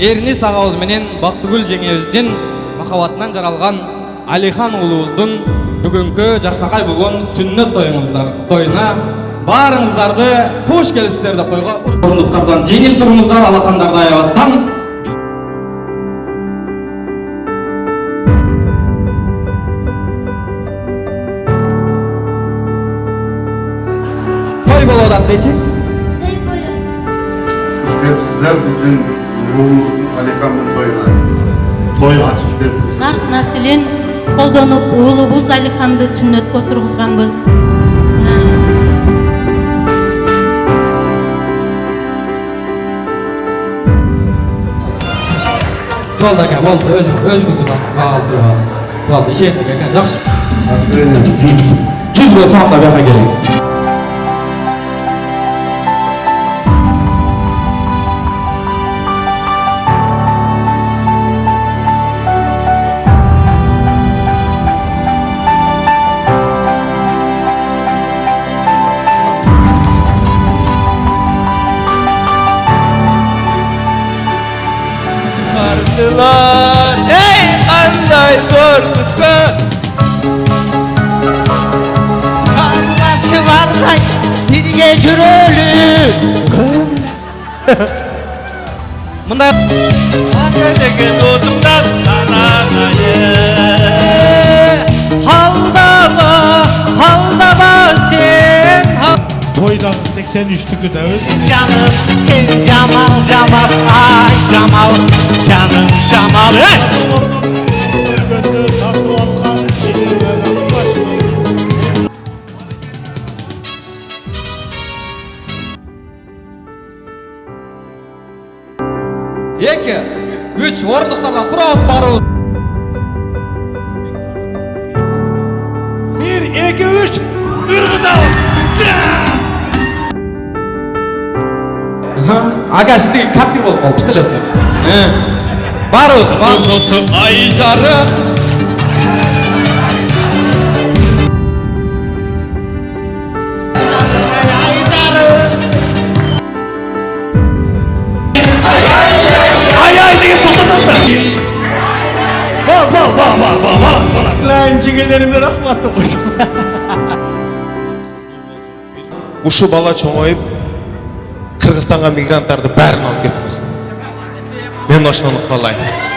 Эрнис ағауыз менен Бақтыгүл жеңебізден мақаватынан жаралған Алихан ұлуыздың бүгінгі жаршынақай болған сүннет тойыңыздар тойына барыңыздарды қош келіпсіздер деп қойға орындықтардан жеңіл тұрыңыздар алақандарды аябастан той болудан дечи той Сіздер біздің ұлымыздың Алиханның тойына той ачып деп нарт населен колдонуп уулубуз алиханды сүннөткө отургузганбыз болду ака болду өз өзүңүздү болду болду ишендик ака жакшы Настроение жүз. жүз болсо анда бияка келиң yaşadılar Hey anday Korkut'ta Kardeşi var lan bir gecür ölü. Bunda Hakikaten doğdumdan Toydan 83'lük ödeviz. Canım sen Cemal Cemal ay Cemal canım Cemal. Hey! İki, üç, varlıklarla turaz baruz. Aga sizde kapkir bo'lib qolib bizda bari o'zi to'g'risi ay jarim Lan cingillerimde rahmatlı kocaman. Kuşu bala çomayıp қырғызстанға мигранттарды бәрін алып кетіңіз. Мен осыны қалаймын